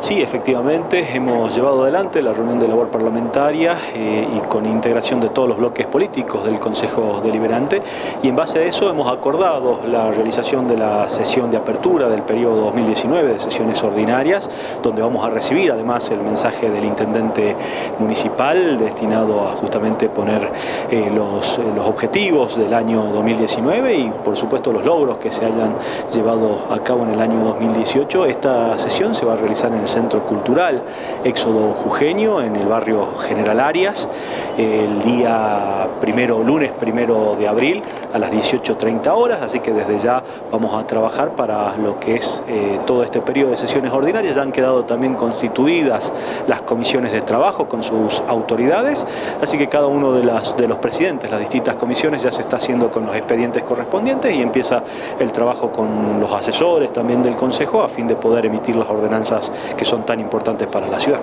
Sí, efectivamente, hemos llevado adelante la reunión de labor parlamentaria eh, y con integración de todos los bloques políticos del Consejo Deliberante y en base a eso hemos acordado la realización de la sesión de apertura del periodo 2019 de sesiones ordinarias, donde vamos a recibir además el mensaje del intendente municipal destinado a justamente poner eh, los, los objetivos del año 2019 y por supuesto los logros que se hayan llevado a cabo en el año 2018. Esta sesión se va a realizar en el Centro Cultural Éxodo Jujeño, en el barrio General Arias, el día primero, lunes primero de abril a las 18.30 horas, así que desde ya vamos a trabajar para lo que es eh, todo este periodo de sesiones ordinarias. Ya han quedado también constituidas las comisiones de trabajo con sus autoridades, así que cada uno de, de los presidentes, las distintas comisiones ya se está haciendo con los expedientes correspondientes y empieza el trabajo con los asesores también del Consejo a fin de poder emitir las ordenanzas que son tan importantes para la ciudad.